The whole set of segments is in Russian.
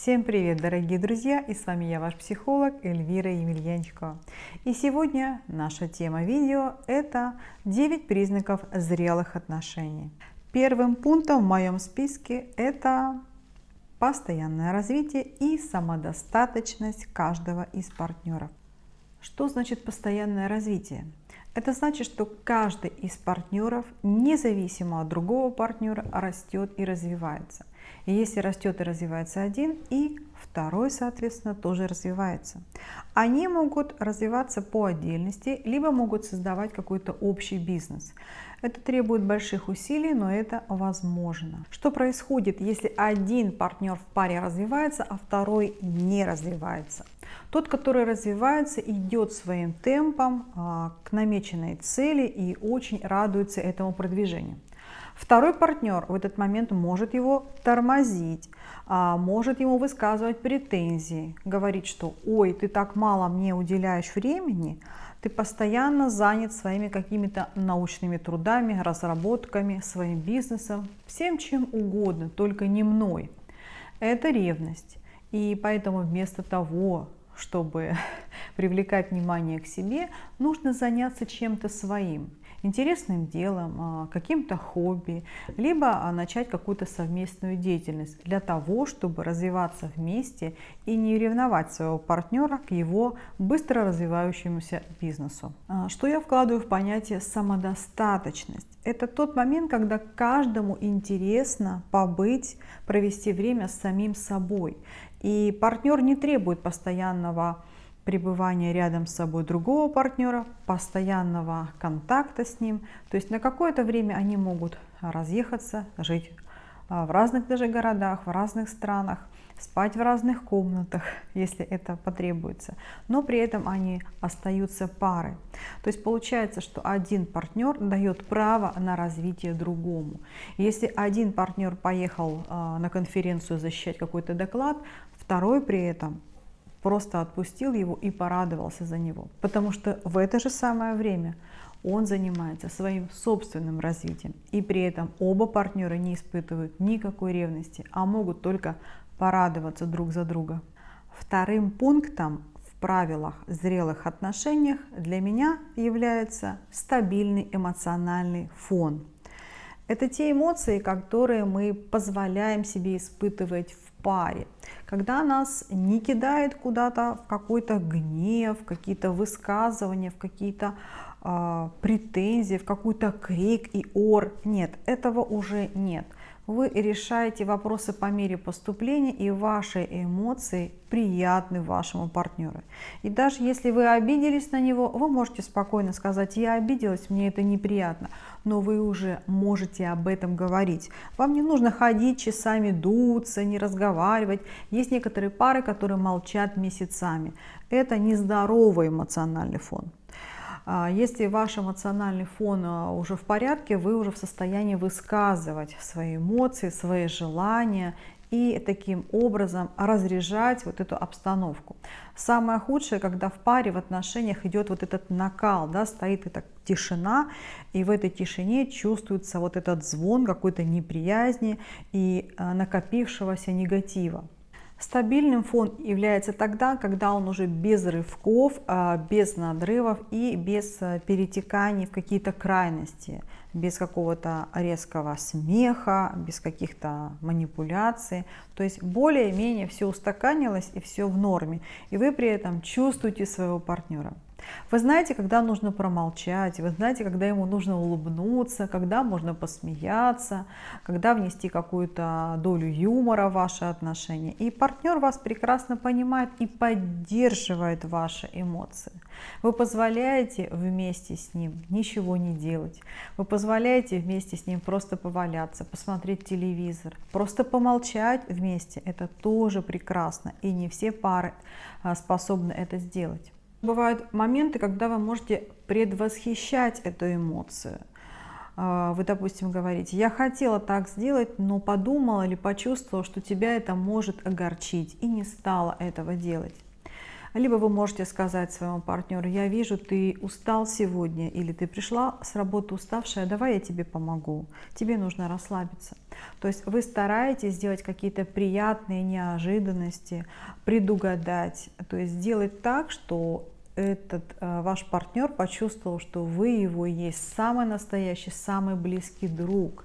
Всем привет, дорогие друзья! И с вами я, ваш психолог Эльвира Емельянчикова. И сегодня наша тема видео – это 9 признаков зрелых отношений. Первым пунктом в моем списке – это постоянное развитие и самодостаточность каждого из партнеров. Что значит постоянное развитие? Это значит, что каждый из партнеров, независимо от другого партнера, растет и развивается. И если растет и развивается один, и второй, соответственно, тоже развивается. Они могут развиваться по отдельности, либо могут создавать какой-то общий бизнес. Это требует больших усилий, но это возможно. Что происходит, если один партнер в паре развивается, а второй не развивается? Тот, который развивается, идет своим темпом а, к намеченной цели и очень радуется этому продвижению. Второй партнер в этот момент может его тормозить, а, может ему высказывать претензии, говорить, что «Ой, ты так мало мне уделяешь времени», ты постоянно занят своими какими-то научными трудами, разработками, своим бизнесом, всем чем угодно, только не мной. Это ревность. И поэтому вместо того, чтобы привлекать внимание к себе, нужно заняться чем-то своим интересным делом, а, каким-то хобби, либо а, начать какую-то совместную деятельность для того, чтобы развиваться вместе и не ревновать своего партнера к его быстро развивающемуся бизнесу. А, что я вкладываю в понятие самодостаточность? Это тот момент, когда каждому интересно побыть, провести время с самим собой. И партнер не требует постоянного пребывания рядом с собой другого партнера, постоянного контакта с ним. То есть на какое-то время они могут разъехаться, жить а, в разных даже городах, в разных странах, спать в разных комнатах, если это потребуется. Но при этом они остаются парой. То есть получается, что один партнер дает право на развитие другому. Если один партнер поехал а, на конференцию защищать какой-то доклад, второй при этом просто отпустил его и порадовался за него. Потому что в это же самое время он занимается своим собственным развитием. И при этом оба партнера не испытывают никакой ревности, а могут только порадоваться друг за друга. Вторым пунктом в правилах зрелых отношениях для меня является стабильный эмоциональный фон. Это те эмоции, которые мы позволяем себе испытывать в паре, когда нас не кидает куда-то в какой-то гнев, какие-то высказывания, в какие-то э, претензии, в какой-то крик и ор. Нет, этого уже нет. Вы решаете вопросы по мере поступления, и ваши эмоции приятны вашему партнеру. И даже если вы обиделись на него, вы можете спокойно сказать, я обиделась, мне это неприятно, но вы уже можете об этом говорить. Вам не нужно ходить часами, дуться, не разговаривать. Есть некоторые пары, которые молчат месяцами. Это нездоровый эмоциональный фон. А, если ваш эмоциональный фон а, уже в порядке, вы уже в состоянии высказывать свои эмоции, свои желания и таким образом разряжать вот эту обстановку. Самое худшее, когда в паре, в отношениях идет вот этот накал, да, стоит эта тишина, и в этой тишине чувствуется вот этот звон какой-то неприязни и а, накопившегося негатива. Стабильным фон является тогда, когда он уже без рывков, а, без надрывов и без а, перетеканий в какие-то крайности, без какого-то резкого смеха, без каких-то манипуляций. То есть более-менее все устаканилось и все в норме. И вы при этом чувствуете своего партнера. Вы знаете, когда нужно промолчать, вы знаете, когда ему нужно улыбнуться, когда можно посмеяться, когда внести какую-то долю юмора в ваши отношения. И партнер вас прекрасно понимает и поддерживает ваши эмоции. Вы позволяете вместе с ним ничего не делать. Вы позволяете вместе с ним просто поваляться, посмотреть телевизор, просто помолчать вместе. Это тоже прекрасно. И не все пары а, способны это сделать. Бывают моменты, когда вы можете предвосхищать эту эмоцию. А, вы, допустим, говорите, я хотела так сделать, но подумала или почувствовала, что тебя это может огорчить, и не стала этого делать. Либо вы можете сказать своему партнеру, я вижу, ты устал сегодня, или ты пришла с работы уставшая, давай я тебе помогу, тебе нужно расслабиться. То есть вы стараетесь сделать какие-то приятные неожиданности, предугадать, то есть сделать так, что этот э, ваш партнер почувствовал, что вы его есть самый настоящий, самый близкий друг,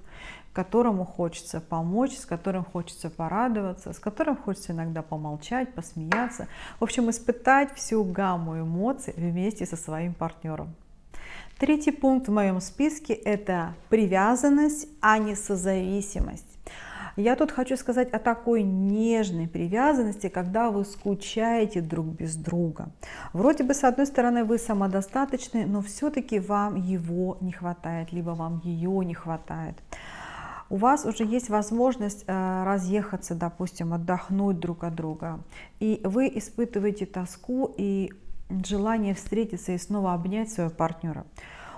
которому хочется помочь, с которым хочется порадоваться, с которым хочется иногда помолчать, посмеяться. В общем, испытать всю гамму эмоций вместе со своим партнером. Третий пункт в моем списке – это привязанность, а не созависимость. Я тут хочу сказать о такой нежной привязанности, когда вы скучаете друг без друга. Вроде бы, с одной стороны, вы самодостаточны, но все-таки вам его не хватает, либо вам ее не хватает. У вас уже есть возможность э, разъехаться, допустим, отдохнуть друг от друга, и вы испытываете тоску и желание встретиться и снова обнять своего партнера.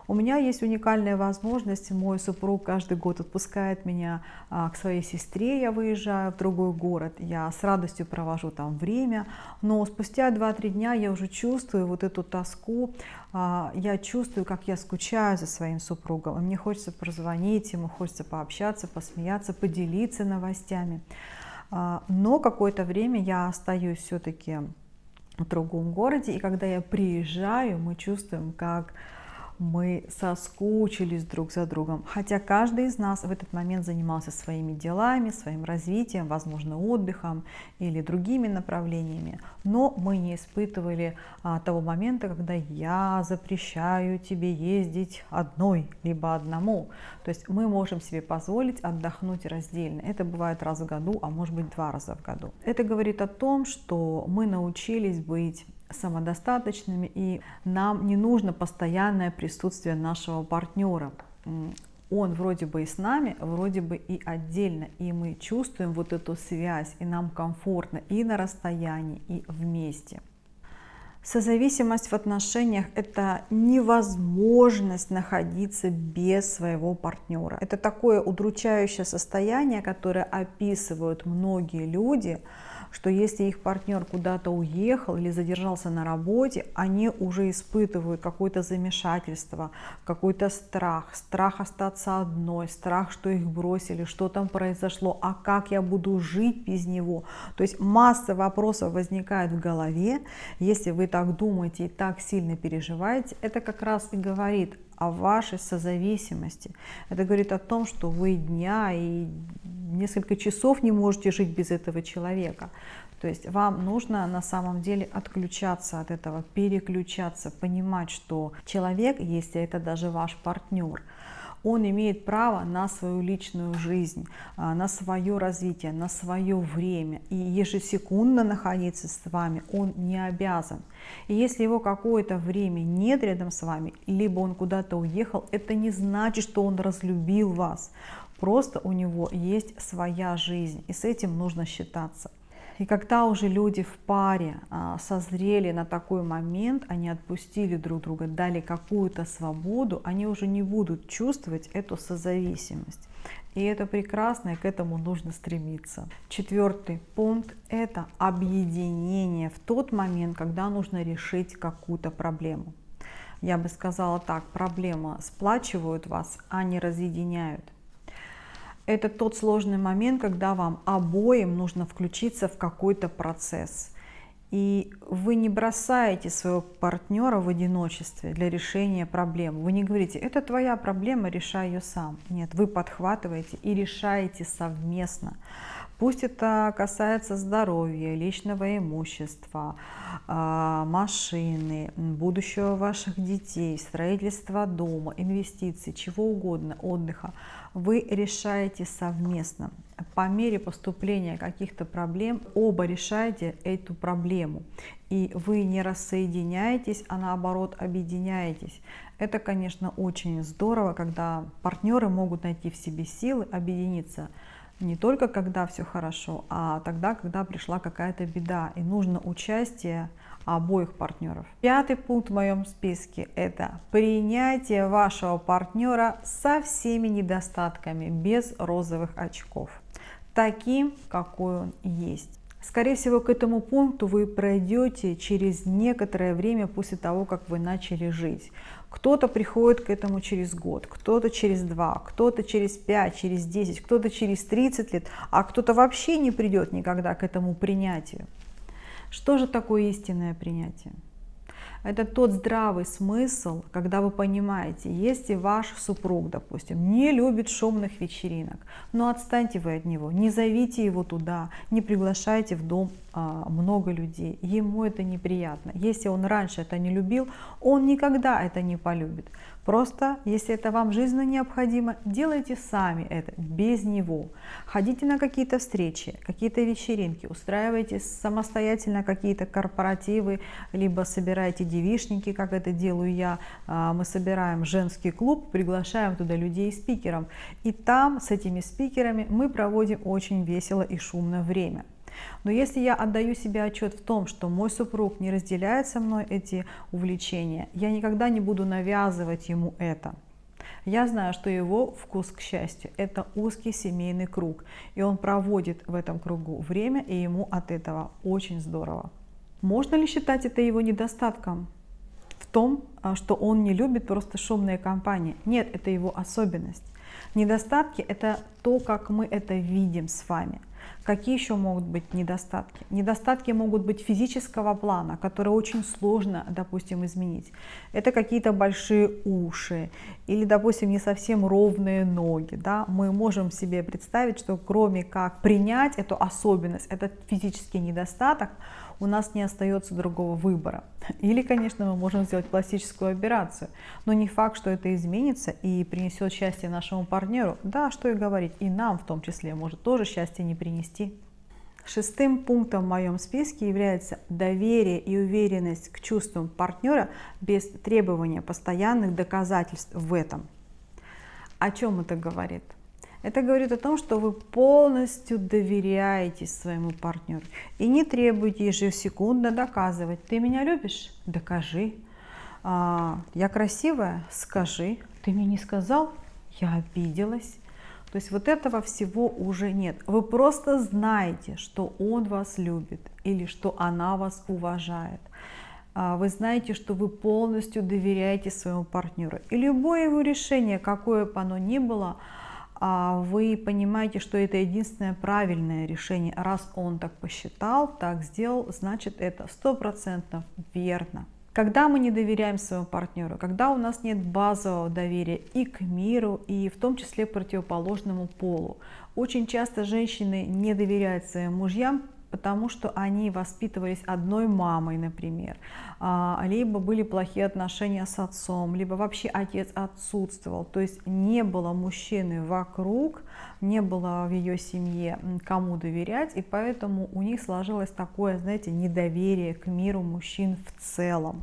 У меня есть уникальная возможность, мой супруг каждый год отпускает меня а, к своей сестре, я выезжаю в другой город, я с радостью провожу там время, но спустя 2-3 дня я уже чувствую вот эту тоску, а, я чувствую, как я скучаю за своим супругом, мне хочется позвонить ему, хочется пообщаться, посмеяться, поделиться новостями. А, но какое-то время я остаюсь все-таки в другом городе, и когда я приезжаю, мы чувствуем, как мы соскучились друг за другом, хотя каждый из нас в этот момент занимался своими делами, своим развитием, возможно, отдыхом или другими направлениями, но мы не испытывали а, того момента, когда я запрещаю тебе ездить одной, либо одному. То есть мы можем себе позволить отдохнуть раздельно. Это бывает раз в году, а может быть два раза в году. Это говорит о том, что мы научились быть самодостаточными, и нам не нужно постоянное присутствие нашего партнера. Он вроде бы и с нами, вроде бы и отдельно, и мы чувствуем вот эту связь, и нам комфортно и на расстоянии, и вместе. Созависимость в отношениях – это невозможность находиться без своего партнера. Это такое удручающее состояние, которое описывают многие люди – что если их партнер куда-то уехал или задержался на работе, они уже испытывают какое-то замешательство, какой-то страх, страх остаться одной, страх, что их бросили, что там произошло, а как я буду жить без него. То есть масса вопросов возникает в голове, если вы так думаете и так сильно переживаете, это как раз и говорит о вашей созависимости. Это говорит о том, что вы дня и несколько часов не можете жить без этого человека. То есть вам нужно на самом деле отключаться от этого, переключаться, понимать, что человек, если это даже ваш партнер, он имеет право на свою личную жизнь, а, на свое развитие, на свое время. И ежесекундно находиться с вами он не обязан. И если его какое-то время нет рядом с вами, либо он куда-то уехал, это не значит, что он разлюбил вас. Просто у него есть своя жизнь, и с этим нужно считаться. И когда уже люди в паре а, созрели на такой момент, они отпустили друг друга, дали какую-то свободу, они уже не будут чувствовать эту созависимость. И это прекрасно, и к этому нужно стремиться. Четвертый пункт – это объединение в тот момент, когда нужно решить какую-то проблему. Я бы сказала так, проблема сплачивают вас, а не разъединяют это тот сложный момент, когда вам обоим нужно включиться в какой-то процесс. И вы не бросаете своего партнера в одиночестве для решения проблем. Вы не говорите, это твоя проблема, решай ее сам. Нет, вы подхватываете и решаете совместно. Пусть это касается здоровья, личного имущества, а, машины, будущего ваших детей, строительства дома, инвестиций, чего угодно, отдыха. Вы решаете совместно. По мере поступления каких-то проблем оба решаете эту проблему. И вы не рассоединяетесь, а наоборот объединяетесь. Это, конечно, очень здорово, когда партнеры могут найти в себе силы объединиться не только когда все хорошо, а тогда, когда пришла какая-то беда и нужно участие обоих партнеров. Пятый пункт в моем списке – это принятие вашего партнера со всеми недостатками, без розовых очков, таким, какой он есть. Скорее всего, к этому пункту вы пройдете через некоторое время после того, как вы начали жить. Кто-то приходит к этому через год, кто-то через два, кто-то через пять, через десять, кто-то через 30 лет, а кто-то вообще не придет никогда к этому принятию. Что же такое истинное принятие? Это тот здравый смысл, когда вы понимаете, если ваш супруг, допустим, не любит шумных вечеринок, но отстаньте вы от него, не зовите его туда, не приглашайте в дом а, много людей, ему это неприятно. Если он раньше это не любил, он никогда это не полюбит. Просто, если это вам жизненно необходимо, делайте сами это, без него. Ходите на какие-то встречи, какие-то вечеринки, устраивайте самостоятельно какие-то корпоративы, либо собирайте девишники, как это делаю я. А, мы собираем женский клуб, приглашаем туда людей спикеров. И там с этими спикерами мы проводим очень весело и шумно время. Но если я отдаю себе отчет в том, что мой супруг не разделяет со мной эти увлечения, я никогда не буду навязывать ему это. Я знаю, что его вкус к счастью – это узкий семейный круг, и он проводит в этом кругу время, и ему от этого очень здорово. Можно ли считать это его недостатком? В том, а, что он не любит просто шумные компании. Нет, это его особенность. Недостатки – это то, как мы это видим с вами – Какие еще могут быть недостатки? Недостатки могут быть физического плана, которые очень сложно, допустим, изменить. Это какие-то большие уши или, допустим, не совсем ровные ноги. Да? Мы можем себе представить, что кроме как принять эту особенность, этот физический недостаток, у нас не остается другого выбора. Или, конечно, мы можем сделать пластическую операцию, но не факт, что это изменится и принесет счастье нашему партнеру. Да, что и говорить, и нам в том числе может тоже счастье не принести. Шестым пунктом в моем списке является доверие и уверенность к чувствам партнера без требования постоянных доказательств в этом. О чем это говорит? Это говорит о том, что вы полностью доверяете своему партнеру и не требуете ежесекундно доказывать. Ты меня любишь? Докажи. А, я красивая? Скажи. Ты мне не сказал? Я обиделась. То есть вот этого всего уже нет. Вы просто знаете, что он вас любит или что она вас уважает. А, вы знаете, что вы полностью доверяете своему партнеру. И любое его решение, какое бы оно ни было, вы понимаете, что это единственное правильное решение. Раз он так посчитал, так сделал, значит это сто процентов верно. Когда мы не доверяем своему партнеру, когда у нас нет базового доверия и к миру, и в том числе противоположному полу. Очень часто женщины не доверяют своим мужьям, потому что они воспитывались одной мамой, например, а, либо были плохие отношения с отцом, либо вообще отец отсутствовал, то есть не было мужчины вокруг, не было в ее семье кому доверять, и поэтому у них сложилось такое, знаете, недоверие к миру мужчин в целом.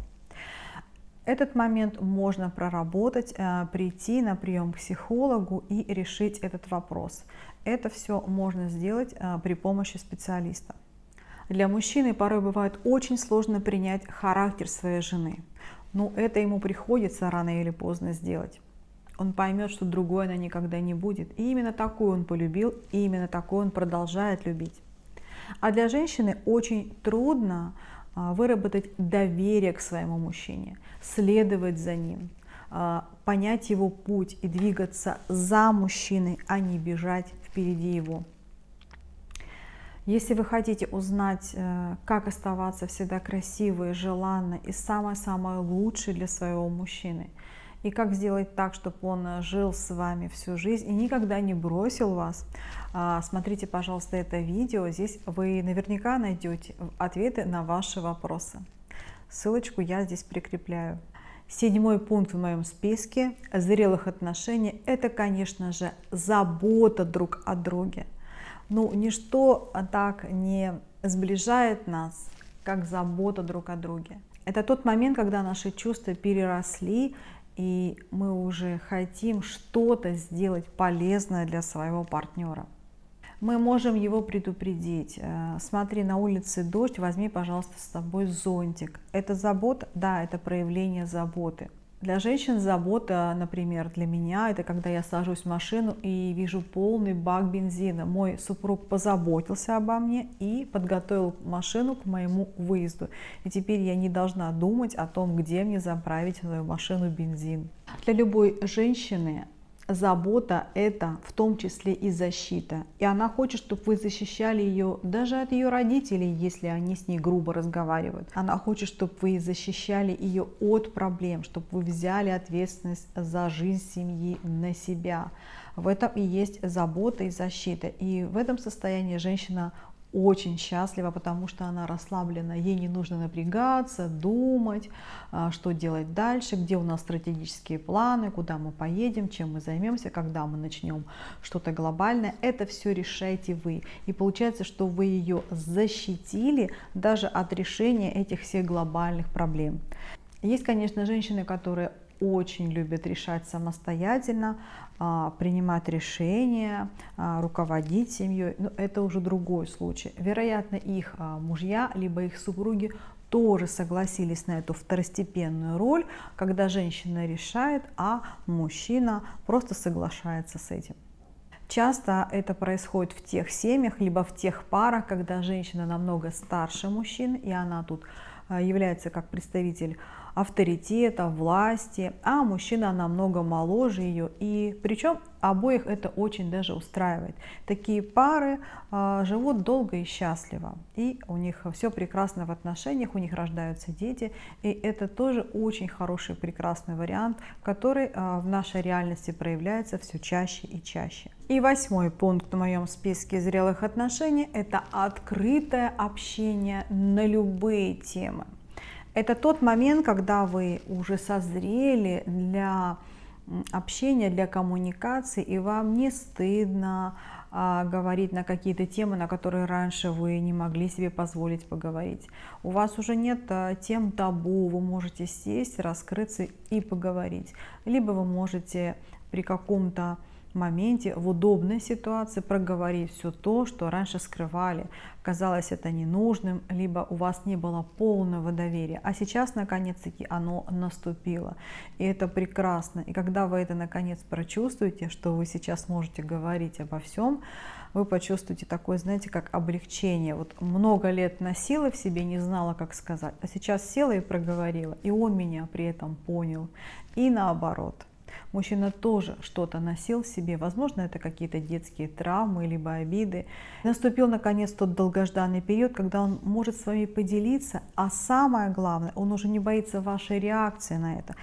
Этот момент можно проработать, э, прийти на прием к психологу и решить этот вопрос. Это все можно сделать э, при помощи специалиста. Для мужчины порой бывает очень сложно принять характер своей жены. Но это ему приходится рано или поздно сделать. Он поймет, что другой она никогда не будет. И именно такую он полюбил, и именно такую он продолжает любить. А для женщины очень трудно а, выработать доверие к своему мужчине, следовать за ним, а, понять его путь и двигаться за мужчиной, а не бежать впереди его. Если вы хотите узнать, э, как оставаться всегда красивой, желанной и самое-самое лучшее для своего мужчины, и как сделать так, чтобы он жил с вами всю жизнь и никогда не бросил вас, а, смотрите, пожалуйста, это видео. Здесь вы наверняка найдете ответы на ваши вопросы. Ссылочку я здесь прикрепляю. Седьмой пункт в моем списке зрелых отношений – это, конечно же, забота друг о друге. Ну, ничто так не сближает нас, как забота друг о друге. Это тот момент, когда наши чувства переросли, и мы уже хотим что-то сделать полезное для своего партнера. Мы можем его предупредить. Э, смотри, на улице дождь, возьми, пожалуйста, с собой зонтик. Это забота? Да, это проявление заботы. Для женщин забота, например, для меня, это когда я сажусь в машину и вижу полный бак бензина. Мой супруг позаботился обо мне и подготовил машину к моему выезду. И теперь я не должна думать о том, где мне заправить свою машину бензин. Для любой женщины забота – это в том числе и защита. И она хочет, чтобы вы защищали ее даже от ее родителей, если они с ней грубо разговаривают. Она хочет, чтобы вы защищали ее от проблем, чтобы вы взяли ответственность за жизнь семьи на себя. В этом и есть забота и защита. И в этом состоянии женщина очень счастлива, потому что она расслаблена, ей не нужно напрягаться, думать, а, что делать дальше, где у нас стратегические планы, куда мы поедем, чем мы займемся, когда мы начнем что-то глобальное. Это все решаете вы. И получается, что вы ее защитили даже от решения этих всех глобальных проблем. Есть, конечно, женщины, которые очень любят решать самостоятельно, а, принимать решения, а, руководить семьей. Но это уже другой случай. Вероятно, их а, мужья, либо их супруги тоже согласились на эту второстепенную роль, когда женщина решает, а мужчина просто соглашается с этим. Часто это происходит в тех семьях, либо в тех парах, когда женщина намного старше мужчин, и она тут является как представитель авторитета, власти, а мужчина намного моложе ее. И причем обоих это очень даже устраивает. Такие пары э, живут долго и счастливо, и у них все прекрасно в отношениях, у них рождаются дети, и это тоже очень хороший, прекрасный вариант, который э, в нашей реальности проявляется все чаще и чаще. И восьмой пункт в моем списке зрелых отношений – это открытое общение на любые темы. Это тот момент, когда вы уже созрели для общения, для коммуникации, и вам не стыдно а, говорить на какие-то темы, на которые раньше вы не могли себе позволить поговорить. У вас уже нет а, тем табу, вы можете сесть, раскрыться и поговорить. Либо вы можете при каком-то моменте, в удобной ситуации проговорить все то, что раньше скрывали, казалось это ненужным, либо у вас не было полного доверия, а сейчас наконец-таки оно наступило, и это прекрасно. И когда вы это наконец прочувствуете, что вы сейчас можете говорить обо всем, вы почувствуете такое, знаете, как облегчение. Вот много лет носила в себе, не знала, как сказать, а сейчас села и проговорила, и он меня при этом понял, и наоборот – мужчина тоже что-то носил в себе, возможно, это какие-то детские травмы, либо обиды. Наступил, наконец, тот долгожданный период, когда он может с вами поделиться, а самое главное, он уже не боится вашей реакции на это.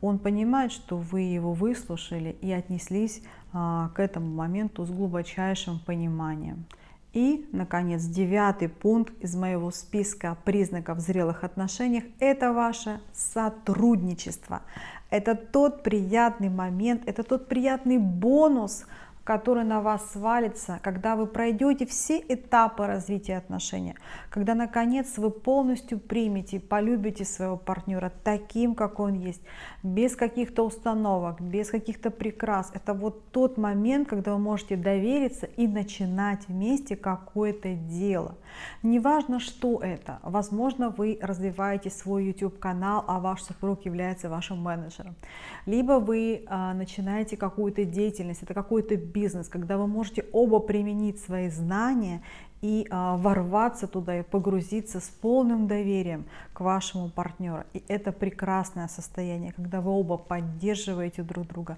Он понимает, что вы его выслушали и отнеслись а, к этому моменту с глубочайшим пониманием. И, наконец, девятый пункт из моего списка признаков зрелых отношений – это ваше сотрудничество. Это тот приятный момент, это тот приятный бонус, который на вас свалится, когда вы пройдете все этапы развития отношений, когда наконец вы полностью примете, полюбите своего партнера таким, как он есть, без каких-то установок, без каких-то прикрас. Это вот тот момент, когда вы можете довериться и начинать вместе какое-то дело. Неважно, что это. Возможно, вы развиваете свой YouTube-канал, а ваш супруг является вашим менеджером. Либо вы а, начинаете какую-то деятельность, это какой-то бизнес, когда вы можете оба применить свои знания и а, ворваться туда и погрузиться с полным доверием к вашему партнеру. И это прекрасное состояние, когда вы оба поддерживаете друг друга,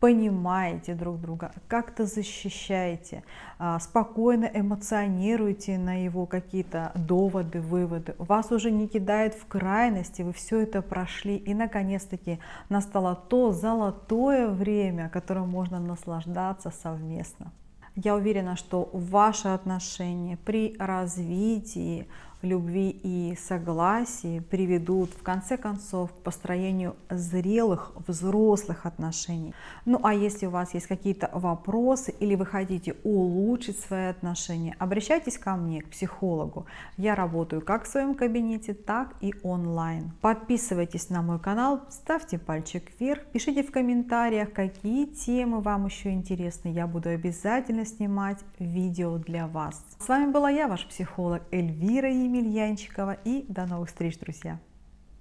понимаете друг друга, как-то защищаете, а, спокойно эмоционируете на его какие-то доводы, выводы. Вас уже не кидает в крайности, вы все это прошли. И наконец-таки настало то золотое время, которым можно наслаждаться совместно. Я уверена, что ваши отношения при развитии любви и согласии приведут в конце концов к построению зрелых взрослых отношений. Ну а если у вас есть какие-то вопросы или вы хотите улучшить свои отношения, обращайтесь ко мне, к психологу. Я работаю как в своем кабинете, так и онлайн. Подписывайтесь на мой канал, ставьте пальчик вверх, пишите в комментариях, какие темы вам еще интересны. Я буду обязательно снимать видео для вас. С вами была я, ваш психолог Эльвира Емельянчикова и до новых встреч, друзья!